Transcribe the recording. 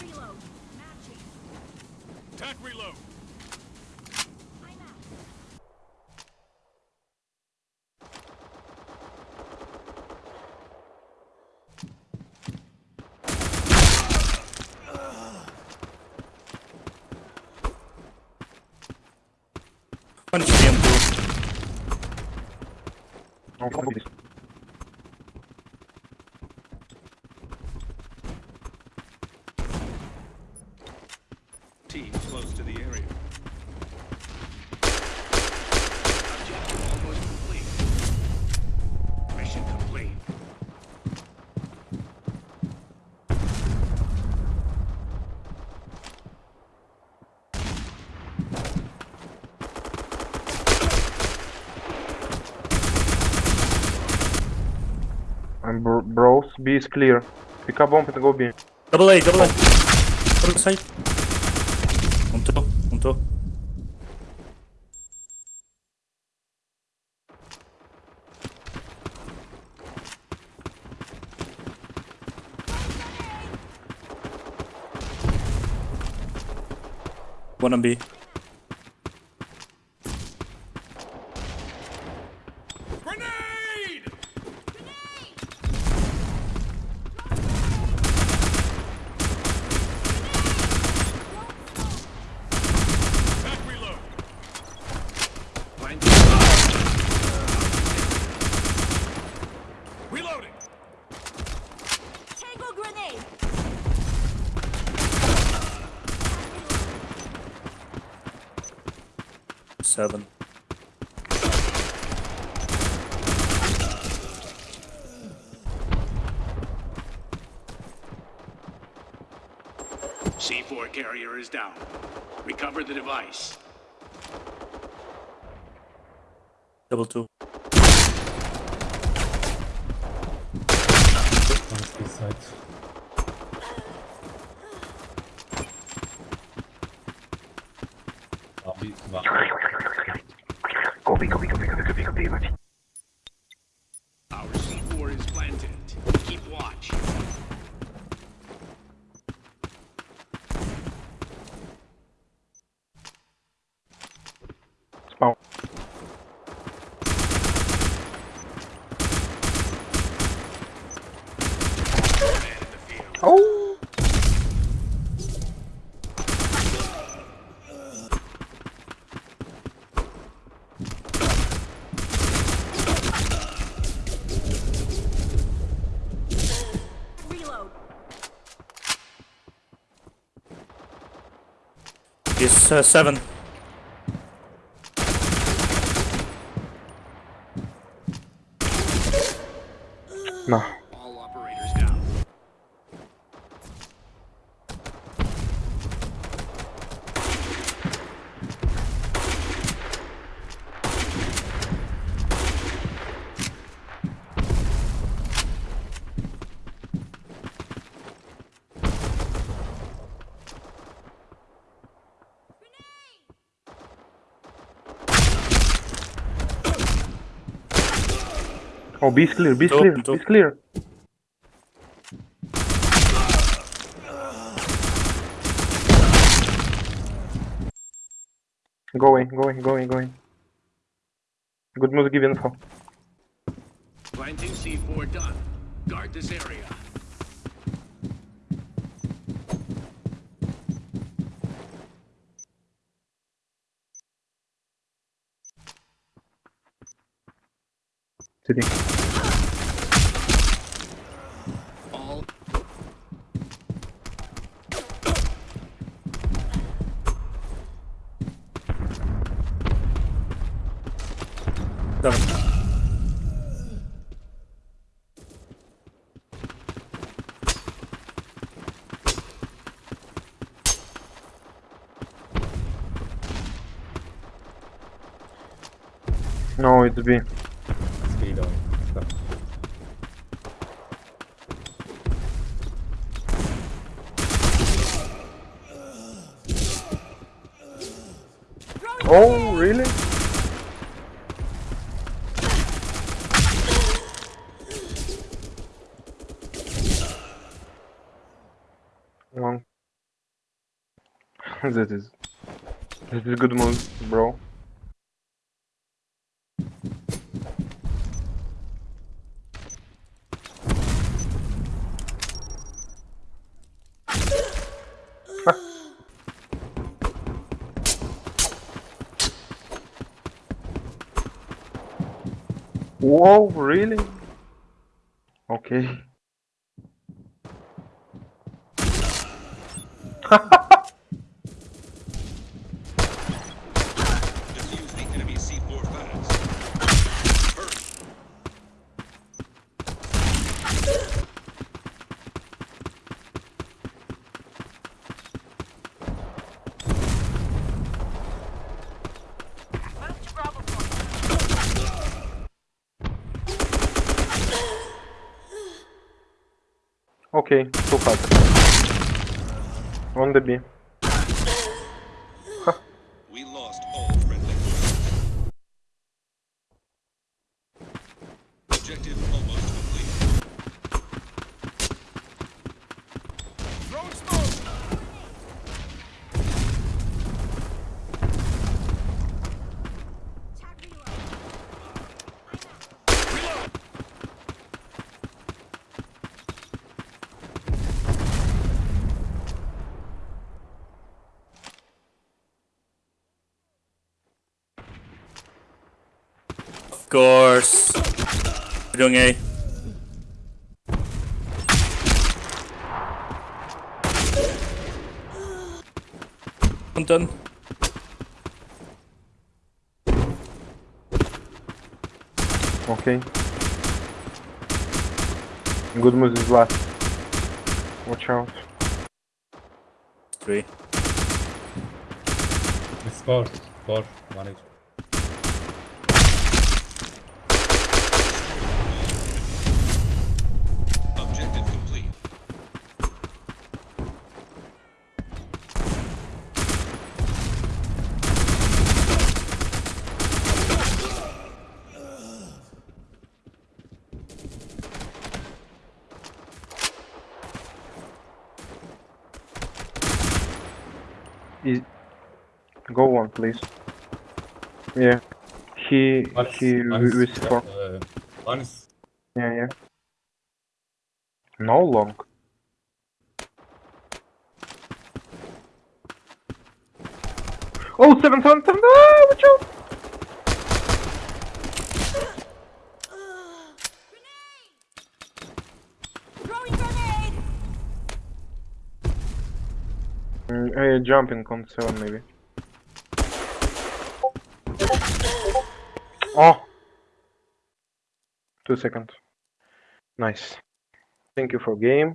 reload. Matching. Attack reload. I'm out. One GM2. No, come on, Team close to the area. Objective almost complete. Mission complete. I'm bros. B is clear. Pick up bomb and go B. Double A, double A. Other side. On two, on two. One on B. Grenade! Attack reload. Planting. Reloading. Tango grenade. Seven. C4 carrier is down. Recover the device. Double two. on this side. Abi var. Go B, go B, go B, go B, go B, go B, go B. Our C4 is planted. Keep watch. Spawn. Man in the field. Oh! Reload. Is uh, seven. Oh, B is clear, B is Top, clear, B top. is clear. Going, going, going, going. Good move, give info. Planting C4 done. Guard this area. City. All Seven. No, it's B. Oh, really? Well, that is, that is a good move, bro. Whoa, really? Okay. Okay, too hot. On the B. Of course. Doing A. done. Okay. Good move is last. Watch out. Three. It's four. Four. One each. Go one, please. Yeah. He One is, he one is, with four. uh, one Yeah, yeah. No long. Oh, seven, seven, seven! Ah, watch out! Throwing grenade. Mm, uh, jumping on seven, maybe. Oh! Two seconds. Nice. Thank you for game.